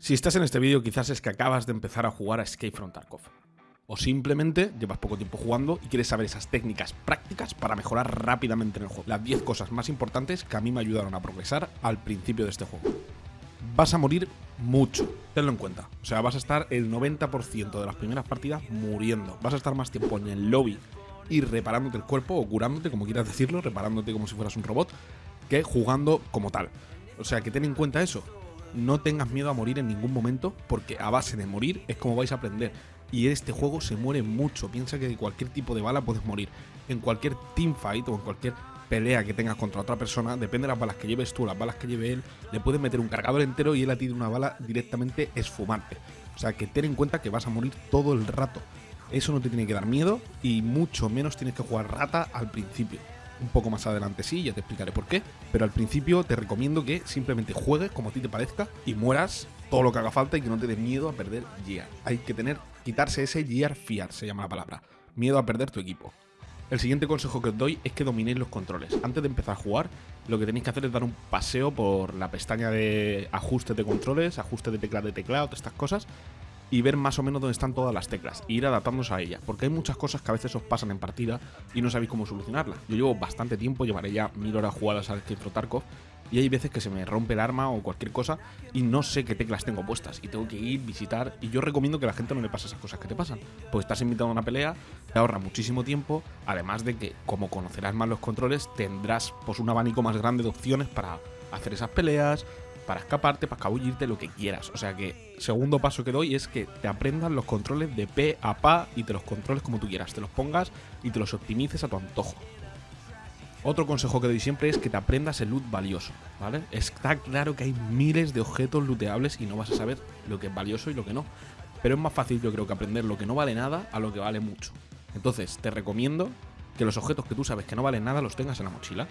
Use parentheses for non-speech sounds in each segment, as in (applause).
Si estás en este vídeo quizás es que acabas de empezar a jugar a Escape from Tarkov. O simplemente llevas poco tiempo jugando y quieres saber esas técnicas prácticas para mejorar rápidamente en el juego. Las 10 cosas más importantes que a mí me ayudaron a progresar al principio de este juego. Vas a morir mucho, tenlo en cuenta. O sea, vas a estar el 90% de las primeras partidas muriendo. Vas a estar más tiempo en el lobby y reparándote el cuerpo o curándote, como quieras decirlo, reparándote como si fueras un robot, que jugando como tal. O sea, que ten en cuenta eso no tengas miedo a morir en ningún momento, porque a base de morir es como vais a aprender. Y este juego se muere mucho. Piensa que de cualquier tipo de bala puedes morir. En cualquier teamfight o en cualquier pelea que tengas contra otra persona, depende de las balas que lleves tú, las balas que lleve él, le puedes meter un cargador entero y él a ti de una bala directamente esfumarte. O sea que ten en cuenta que vas a morir todo el rato. Eso no te tiene que dar miedo y mucho menos tienes que jugar rata al principio. Un poco más adelante sí, ya te explicaré por qué. Pero al principio te recomiendo que simplemente juegues como a ti te parezca y mueras todo lo que haga falta y que no te dé miedo a perder gear. Hay que tener, quitarse ese gear fiar, se llama la palabra. Miedo a perder tu equipo. El siguiente consejo que os doy es que dominéis los controles. Antes de empezar a jugar, lo que tenéis que hacer es dar un paseo por la pestaña de ajustes de controles, ajustes de teclas de teclado, todas estas cosas, y ver más o menos dónde están todas las teclas e ir adaptándose a ellas, porque hay muchas cosas que a veces os pasan en partida y no sabéis cómo solucionarlas. Yo llevo bastante tiempo, llevaré ya mil horas jugadas al Escape Tarkov y hay veces que se me rompe el arma o cualquier cosa y no sé qué teclas tengo puestas y tengo que ir, visitar y yo recomiendo que a la gente no le pase esas cosas que te pasan, pues estás invitado a una pelea, te ahorra muchísimo tiempo, además de que como conocerás más los controles tendrás pues un abanico más grande de opciones para hacer esas peleas, para escaparte, para escabullirte, lo que quieras. O sea que, segundo paso que doy es que te aprendas los controles de P a PA y te los controles como tú quieras, te los pongas y te los optimices a tu antojo. Otro consejo que doy siempre es que te aprendas el loot valioso, ¿vale? Está claro que hay miles de objetos looteables y no vas a saber lo que es valioso y lo que no. Pero es más fácil yo creo que aprender lo que no vale nada a lo que vale mucho. Entonces, te recomiendo que los objetos que tú sabes que no valen nada los tengas en la mochila.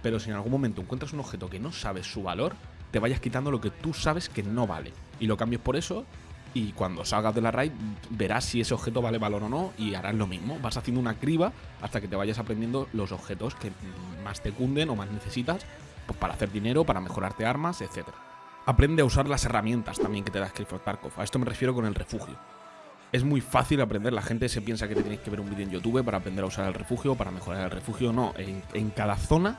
Pero si en algún momento encuentras un objeto que no sabes su valor, te vayas quitando lo que tú sabes que no vale. Y lo cambies por eso y cuando salgas de la raid verás si ese objeto vale valor o no y harás lo mismo. Vas haciendo una criba hasta que te vayas aprendiendo los objetos que más te cunden o más necesitas pues, para hacer dinero, para mejorarte armas, etc. Aprende a usar las herramientas también que te da Script Tarkov. A esto me refiero con el refugio. Es muy fácil aprender, la gente se piensa que te tienes que ver un vídeo en YouTube para aprender a usar el refugio, para mejorar el refugio. No, en, en cada zona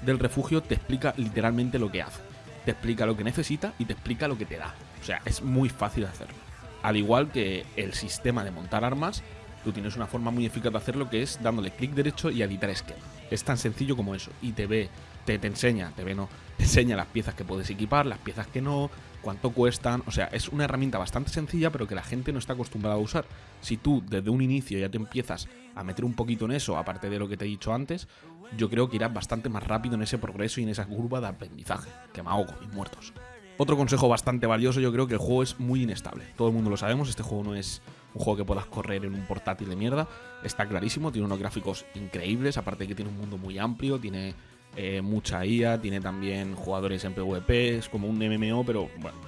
del refugio te explica literalmente lo que hace te explica lo que necesita y te explica lo que te da. O sea, es muy fácil hacerlo. Al igual que el sistema de montar armas, tú tienes una forma muy eficaz de hacerlo que es dándole clic derecho y editar esquema. Es tan sencillo como eso. Y te ve, te, te enseña, te ve, no, te enseña las piezas que puedes equipar, las piezas que no, cuánto cuestan. O sea, es una herramienta bastante sencilla, pero que la gente no está acostumbrada a usar. Si tú desde un inicio ya te empiezas a meter un poquito en eso, aparte de lo que te he dicho antes, yo creo que irás bastante más rápido en ese progreso y en esa curva de aprendizaje, que me ahogo y muertos. Otro consejo bastante valioso, yo creo que el juego es muy inestable. Todo el mundo lo sabemos, este juego no es un juego que puedas correr en un portátil de mierda. Está clarísimo, tiene unos gráficos increíbles, aparte de que tiene un mundo muy amplio, tiene eh, mucha IA, tiene también jugadores en PvP, es como un MMO, pero bueno,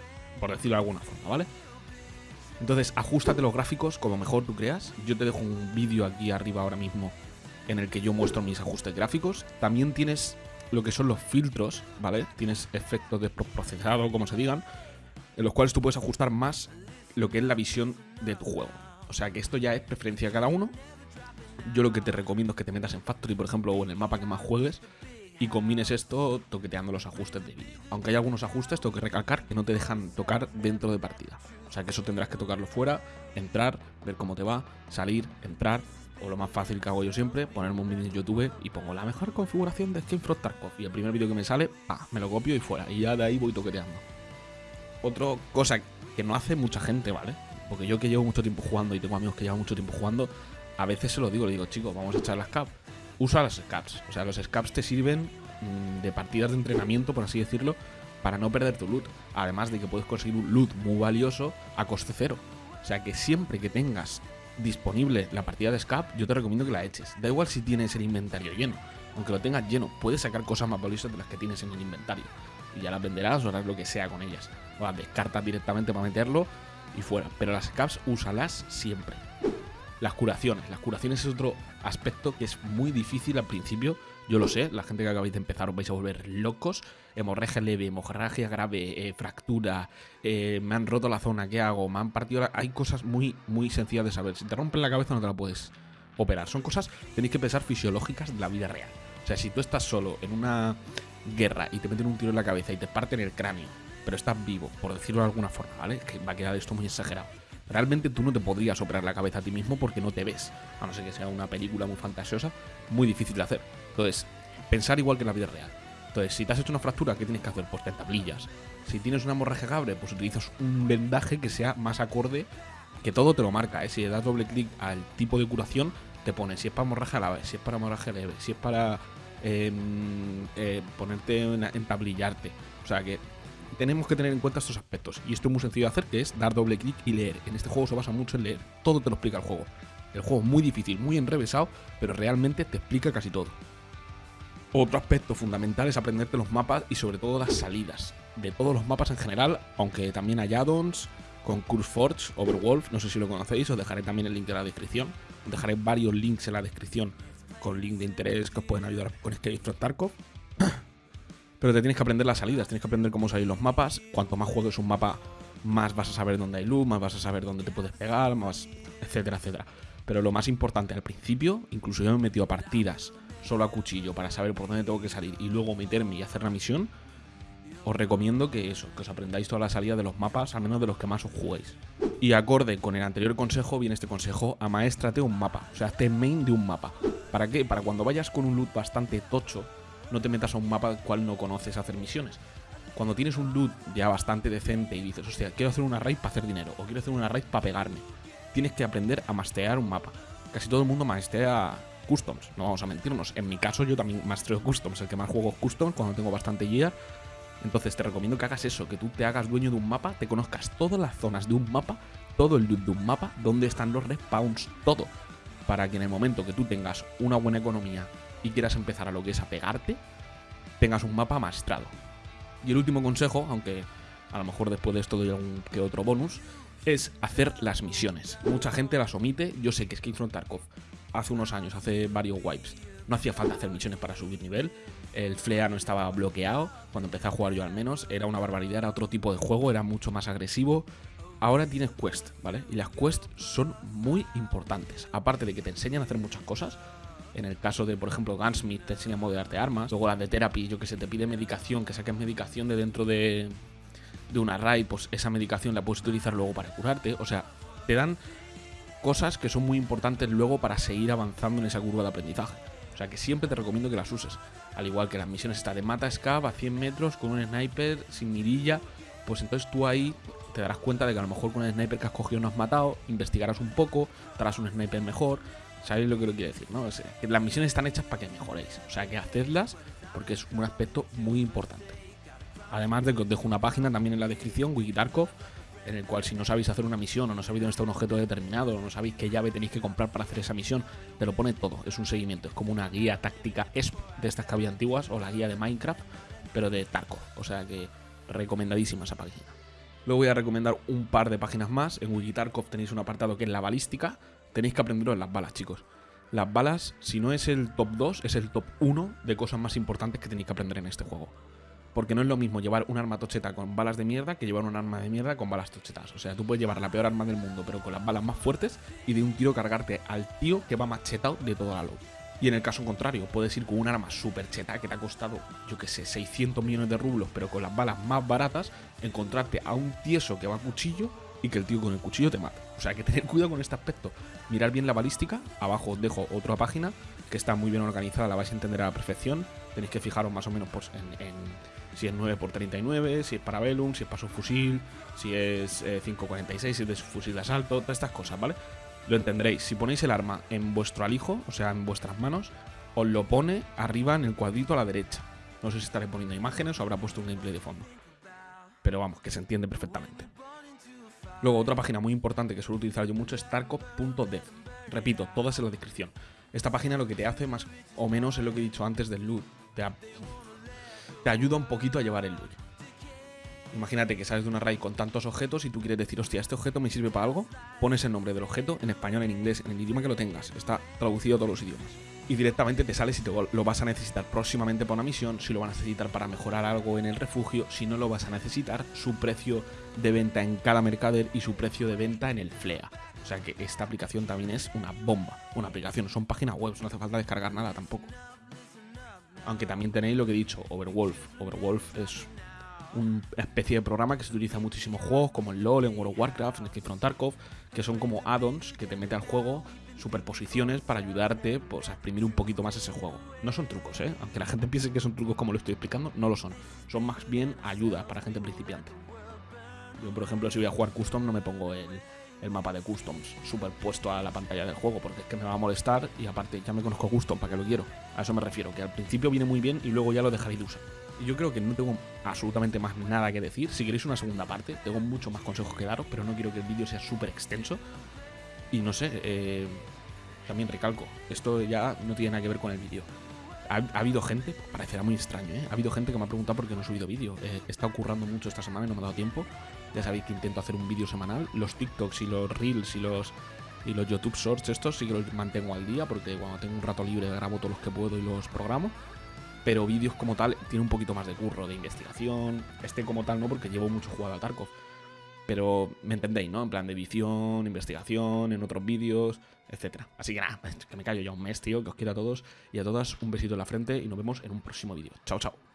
por decirlo de alguna forma, ¿vale? Entonces, ajustate los gráficos como mejor tú creas. Yo te dejo un vídeo aquí arriba ahora mismo en el que yo muestro mis ajustes gráficos. También tienes lo que son los filtros, ¿vale? Tienes efectos de procesado, como se digan, en los cuales tú puedes ajustar más lo que es la visión de tu juego. O sea que esto ya es preferencia de cada uno. Yo lo que te recomiendo es que te metas en Factory, por ejemplo, o en el mapa que más juegues, y combines esto toqueteando los ajustes de vídeo. Aunque hay algunos ajustes, tengo que recalcar que no te dejan tocar dentro de partida. O sea que eso tendrás que tocarlo fuera, entrar, ver cómo te va, salir, entrar, o lo más fácil que hago yo siempre, ponerme un vídeo en YouTube y pongo la mejor configuración de Skin Frog Tarkov. Y el primer vídeo que me sale, me lo copio y fuera. Y ya de ahí voy toqueteando. Otra cosa que no hace mucha gente, ¿vale? Porque yo que llevo mucho tiempo jugando y tengo amigos que llevan mucho tiempo jugando, a veces se lo digo, le digo, chicos, vamos a echar las caps usa las scaps. O sea, los scaps te sirven mm, de partidas de entrenamiento, por así decirlo, para no perder tu loot. Además de que puedes conseguir un loot muy valioso a coste cero. O sea que siempre que tengas disponible la partida de scap, yo te recomiendo que la eches. Da igual si tienes el inventario lleno. Aunque lo tengas lleno, puedes sacar cosas más valiosas de las que tienes en el inventario. Y ya las venderás o harás lo que sea con ellas. O las descartas directamente para meterlo y fuera. Pero las scaps úsalas siempre. Las curaciones. Las curaciones es otro aspecto que es muy difícil al principio. Yo lo sé, la gente que acabáis de empezar os vais a volver locos. Hemorragia leve, hemorragia grave, eh, fractura, eh, me han roto la zona, ¿qué hago? Me han partido. Hay cosas muy, muy sencillas de saber. Si te rompen la cabeza no te la puedes operar. Son cosas, tenéis que pensar fisiológicas de la vida real. O sea, si tú estás solo en una guerra y te meten un tiro en la cabeza y te parten el cráneo, pero estás vivo, por decirlo de alguna forma, ¿vale? Que va a quedar esto muy exagerado. Realmente tú no te podrías operar la cabeza a ti mismo porque no te ves. A no ser que sea una película muy fantasiosa, muy difícil de hacer. Entonces, pensar igual que en la vida real. Entonces, si te has hecho una fractura, ¿qué tienes que hacer? Pues te tablillas. Si tienes una hemorragia grave, pues utilizas un vendaje que sea más acorde, que todo te lo marca. ¿eh? Si le das doble clic al tipo de curación, te pone si es para hemorragia grave, si es para hemorragia leve, si es para em, eh, ponerte en, tablillarte. O sea que tenemos que tener en cuenta estos aspectos. Y esto es muy sencillo de hacer, que es dar doble clic y leer. En este juego se basa mucho en leer. Todo te lo explica el juego. El juego es muy difícil, muy enrevesado, pero realmente te explica casi todo. Otro aspecto fundamental es aprenderte los mapas y sobre todo las salidas. De todos los mapas en general, aunque también hay addons, con Forge, Overwolf, no sé si lo conocéis, os dejaré también el link en la descripción. Os dejaré varios links en la descripción con link de interés que os pueden ayudar con Escape from Tarkov. Pero te tienes que aprender las salidas, tienes que aprender cómo salir los mapas. Cuanto más juegues un mapa, más vas a saber dónde hay luz, más vas a saber dónde te puedes pegar, más, etcétera, etcétera. Pero lo más importante al principio, incluso yo me he metido a partidas solo a cuchillo para saber por dónde tengo que salir y luego meterme y hacer la misión, os recomiendo que eso, que os aprendáis toda la salida de los mapas, al menos de los que más os juguéis. Y acorde con el anterior consejo, viene este consejo, amaéstrate un mapa, o sea, hazte main de un mapa. ¿Para qué? Para cuando vayas con un loot bastante tocho, no te metas a un mapa cual no conoces a hacer misiones. Cuando tienes un loot ya bastante decente y dices, hostia, quiero hacer una raid para hacer dinero, o quiero hacer una raid para pegarme, tienes que aprender a mastear un mapa. Casi todo el mundo mastea customs, no vamos a mentirnos. En mi caso yo también mastreo customs, el que más juego customs cuando tengo bastante gear. Entonces te recomiendo que hagas eso, que tú te hagas dueño de un mapa, te conozcas todas las zonas de un mapa, todo el loot de un mapa, dónde están los respawns, todo. Para que en el momento que tú tengas una buena economía y quieras empezar a lo que es a pegarte, tengas un mapa maestrado. Y el último consejo, aunque a lo mejor después de esto doy algún que otro bonus, es hacer las misiones. Mucha gente las omite, yo sé que Escape from Tarkov hace unos años, hace varios wipes, no hacía falta hacer misiones para subir nivel, el flea no estaba bloqueado, cuando empecé a jugar yo al menos, era una barbaridad, era otro tipo de juego, era mucho más agresivo. Ahora tienes quest, ¿vale? Y las quests son muy importantes. Aparte de que te enseñan a hacer muchas cosas, en el caso de, por ejemplo, Gunsmith te enseña a modelarte armas. Luego las de Therapy, yo que sé, te pide medicación, que saques medicación de dentro de, de una raid, pues esa medicación la puedes utilizar luego para curarte. O sea, te dan cosas que son muy importantes luego para seguir avanzando en esa curva de aprendizaje. O sea que siempre te recomiendo que las uses. Al igual que las misiones está de mata scab a 100 metros con un sniper sin mirilla. Pues entonces tú ahí te darás cuenta de que a lo mejor con un sniper que has cogido no has matado, investigarás un poco, darás un sniper mejor ¿Sabéis lo que lo quiero decir? ¿no? las misiones están hechas para que mejoréis. O sea, que hacedlas porque es un aspecto muy importante. Además de que os dejo una página también en la descripción, Wikitarkov, en el cual si no sabéis hacer una misión o no sabéis dónde está un objeto determinado o no sabéis qué llave tenéis que comprar para hacer esa misión, te lo pone todo. Es un seguimiento, es como una guía táctica ESP de estas que antiguas o la guía de Minecraft, pero de Tarkov. O sea que recomendadísima esa página. Luego voy a recomendar un par de páginas más. En Wikitarkov tenéis un apartado que es la balística, tenéis que aprenderos las balas, chicos. Las balas, si no es el top 2, es el top 1 de cosas más importantes que tenéis que aprender en este juego. Porque no es lo mismo llevar un arma tocheta con balas de mierda que llevar un arma de mierda con balas tochetas. O sea, tú puedes llevar la peor arma del mundo, pero con las balas más fuertes y de un tiro cargarte al tío que va machetado de toda la luz. Y en el caso contrario, puedes ir con un arma super cheta que te ha costado, yo que sé, 600 millones de rublos, pero con las balas más baratas, encontrarte a un tieso que va a cuchillo y que el tío con el cuchillo te mata. O sea, que tener cuidado con este aspecto. Mirar bien la balística. Abajo os dejo otra página que está muy bien organizada, la vais a entender a la perfección. Tenéis que fijaros más o menos pues, en, si es 9x39, si es para Velum, si es para su fusil, si es 5.46, eh, si es de su fusil de asalto, todas estas cosas, ¿vale? Lo entenderéis. Si ponéis el arma en vuestro alijo, o sea, en vuestras manos, os lo pone arriba en el cuadrito a la derecha. No sé si estaré poniendo imágenes o habrá puesto un gameplay de fondo. Pero vamos, que se entiende perfectamente. Luego, otra página muy importante que suelo utilizar yo mucho es tarkov.dev. Repito, todas en la descripción. Esta página lo que te hace más o menos es lo que he dicho antes del loot. Te, te ayuda un poquito a llevar el loot. Imagínate que sales de una raid con tantos objetos y tú quieres decir, hostia, ¿este objeto me sirve para algo? Pones el nombre del objeto en español, en inglés, en el idioma que lo tengas. Está traducido a todos los idiomas. y directamente te sale si lo vas a necesitar próximamente para una misión, si lo vas a necesitar para mejorar algo en el refugio, si no lo vas a necesitar, su precio de venta en cada mercader y su precio de venta en el FLEA. O sea que esta aplicación también es una bomba. Una aplicación, son páginas web, no hace falta descargar nada tampoco. Aunque también tenéis lo que he dicho, Overwolf. Overwolf es una especie de programa que se utiliza en muchísimos juegos, como en LOL, en World of Warcraft, en Escape from Tarkov, que son como add-ons que te mete al juego superposiciones para ayudarte pues, a exprimir un poquito más ese juego. No son trucos, ¿eh? Aunque la gente piense que son trucos como lo estoy explicando, no lo son. Son más bien ayudas para gente principiante. Yo, por ejemplo, si voy a jugar custom, no me pongo el, el mapa de customs superpuesto a la pantalla del juego, porque es que me va a molestar y aparte ya me conozco custom, ¿para qué lo quiero? A eso me refiero, que al principio viene muy bien y luego ya lo dejaré de usar. Y yo creo que no tengo absolutamente más nada que decir. Si queréis una segunda parte, tengo muchos más consejos que daros, pero no quiero que el vídeo sea súper extenso. Y no sé, eh, también recalco, esto ya no tiene nada que ver con el vídeo. Ha, habido gente, parecerá muy extraño, ¿eh? ha habido gente que me ha preguntado por qué no he subido vídeo. Eh, he estado currando mucho esta semana y no me ha dado tiempo. Ya sabéis que intento hacer un vídeo semanal. Los TikToks y los Reels y los y los YouTube Shorts estos sí que los mantengo al día porque cuando tengo un rato libre grabo todos los que puedo y los programo. Pero vídeos como tal tiene un poquito más de curro, de investigación. Este como tal no porque llevo mucho jugado a Tarkov. Pero me entendéis, ¿no? En plan de edición, investigación, en otros vídeos, etcétera. Así que nada, (laughs) que me callo ya un mes, tío, que os quiero a todos y a todas un besito en la frente y nos vemos en un próximo vídeo. Chao, chao.